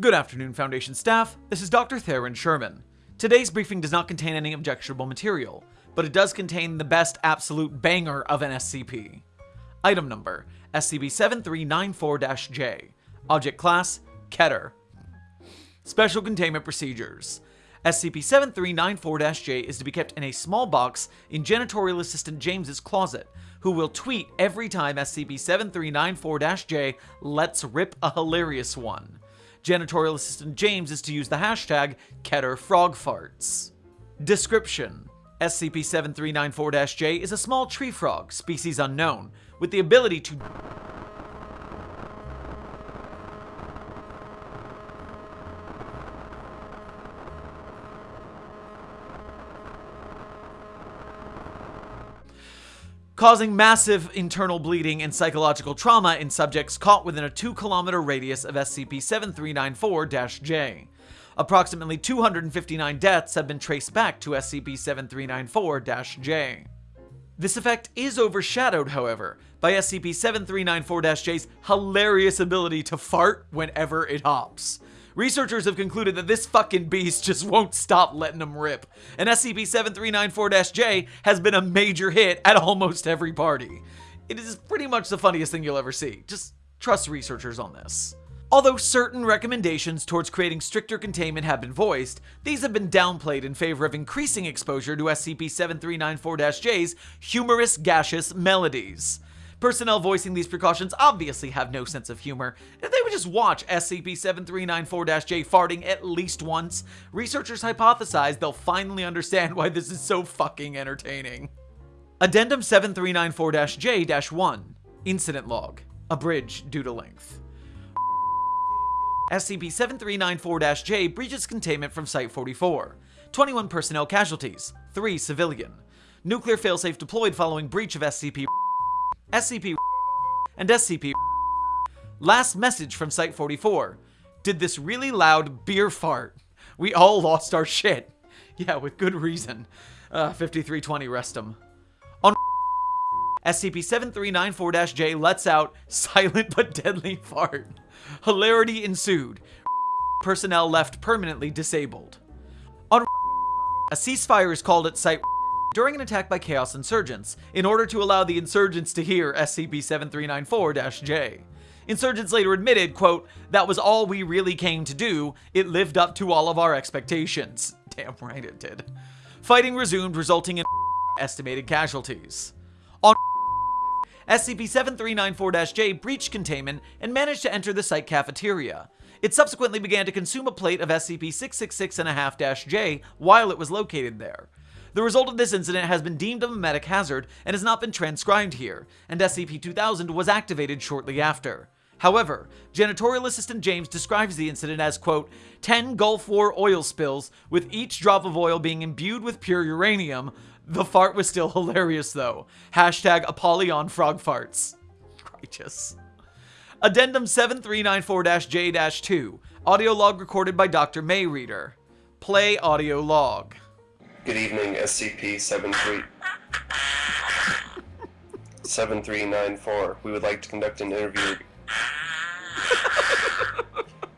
Good afternoon, Foundation staff. This is Dr. Theron Sherman. Today's briefing does not contain any objectionable material, but it does contain the best absolute banger of an SCP. Item number SCP-7394-J. Object Class Keter. Special Containment Procedures SCP-7394-J is to be kept in a small box in Janitorial Assistant James's closet, who will tweet every time SCP-7394-J lets rip a hilarious one. Janitorial Assistant James is to use the hashtag KeterFrogFarts. Description SCP-7394-J is a small tree frog, species unknown, with the ability to causing massive internal bleeding and psychological trauma in subjects caught within a 2 kilometer radius of SCP-7394-J. Approximately 259 deaths have been traced back to SCP-7394-J. This effect is overshadowed, however, by SCP-7394-J's hilarious ability to fart whenever it hops. Researchers have concluded that this fucking beast just won't stop letting them rip, and SCP-7394-J has been a major hit at almost every party. It is pretty much the funniest thing you'll ever see. Just trust researchers on this. Although certain recommendations towards creating stricter containment have been voiced, these have been downplayed in favor of increasing exposure to SCP-7394-J's humorous gaseous melodies. Personnel voicing these precautions obviously have no sense of humor. If they would just watch SCP-7394-J farting at least once, researchers hypothesize they'll finally understand why this is so fucking entertaining. Addendum 7394-J-1 Incident Log Abridged due to length. SCP-7394-J breaches containment from Site-44. 21 personnel casualties, 3 civilian. Nuclear failsafe deployed following breach of SCP SCP and SCP Last message from Site-44. Did this really loud beer fart. We all lost our shit. Yeah, with good reason. Uh, 5320 rest him. On SCP-7394-J lets out silent but deadly fart. Hilarity ensued. Personnel left permanently disabled. On a ceasefire is called at Site during an attack by Chaos Insurgents, in order to allow the insurgents to hear SCP-7394-J. Insurgents later admitted, quote, that was all we really came to do, it lived up to all of our expectations. Damn right it did. Fighting resumed, resulting in estimated casualties. On SCP-7394-J breached containment and managed to enter the site cafeteria. It subsequently began to consume a plate of SCP-666-J while it was located there. The result of this incident has been deemed a memetic hazard and has not been transcribed here, and SCP-2000 was activated shortly after. However, Janitorial Assistant James describes the incident as, quote, 10 Gulf War oil spills, with each drop of oil being imbued with pure uranium. The fart was still hilarious though. Hashtag Apollyon Frog Farts. Righteous. Addendum 7394-J-2. Audio log recorded by Dr. Mayreader. Play audio log. Good evening, SCP-73... 7394. We would like to conduct an interview...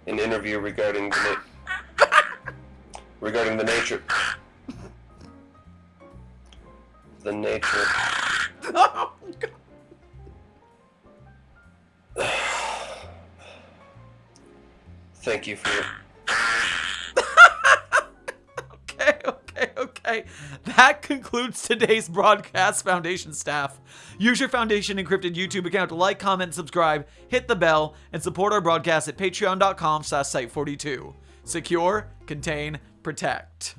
an interview regarding the regarding the nature... The nature... Oh, Thank you for... okay, that concludes today's broadcast, Foundation staff. Use your Foundation encrypted YouTube account to like, comment, subscribe, hit the bell, and support our broadcast at patreon.com slash site42. Secure, contain, protect.